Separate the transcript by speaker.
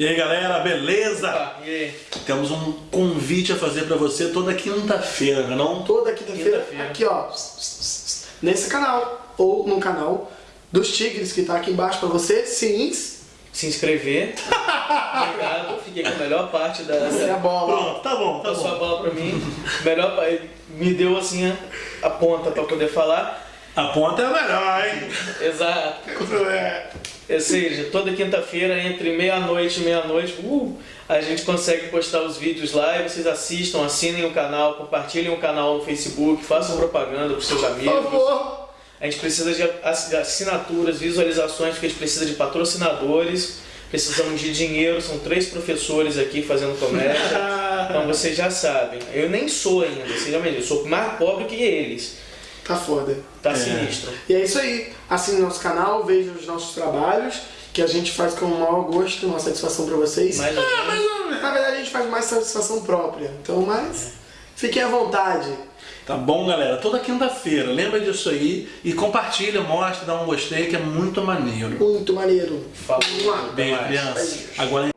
Speaker 1: E aí galera, beleza?
Speaker 2: Opa, e aí?
Speaker 1: Temos um convite a fazer pra você toda quinta-feira, não é não?
Speaker 3: Toda quinta-feira,
Speaker 2: Quinta-feira.
Speaker 3: aqui ó, nesse canal, ou no canal dos Tigres, que tá aqui embaixo pra você, sim,
Speaker 2: Se inscrever. Obrigado. Fiquei com a melhor parte da.
Speaker 3: essa é a bola.
Speaker 1: Pronto, tá bom, tá
Speaker 2: Passou a
Speaker 1: bom.
Speaker 2: bola pra mim. Melhor me deu assim a, a ponta pra poder falar.
Speaker 1: A ponta é a melhor, hein?
Speaker 2: Exato.
Speaker 1: É.
Speaker 2: Ou seja, toda quinta-feira, entre meia-noite e meia-noite, uh, a gente consegue postar os vídeos lá e vocês assistam, assinem o canal, compartilhem o canal no Facebook, façam propaganda pros seus
Speaker 3: Por
Speaker 2: amigos.
Speaker 3: favor.
Speaker 2: A gente precisa de ass- de assinaturas, visualizações, porque a gente precisa de patrocinadores, precisamos de dinheiro, são três professores aqui fazendo comédia. Então vocês já sabem. Eu nem sou ainda, vocês já me eu sou mais pobre que eles.
Speaker 3: Tá foda.
Speaker 2: Tá
Speaker 1: É.
Speaker 2: sinistro.
Speaker 3: E é isso aí. Assine nosso canal, veja os nossos trabalhos, que a gente faz com o maior gosto, uma satisfação pra vocês.
Speaker 2: Mais ou menos.
Speaker 3: Mas, na verdade, a gente faz mais satisfação própria. Então, mas fiquem à vontade.
Speaker 1: Tá bom, galera? Toda quinta-feira, lembra disso aí e compartilha, mostra, dá um gostei que é muito maneiro.
Speaker 3: Muito maneiro.
Speaker 2: Falou.
Speaker 1: Beijo,
Speaker 2: mais.
Speaker 1: criança. Agora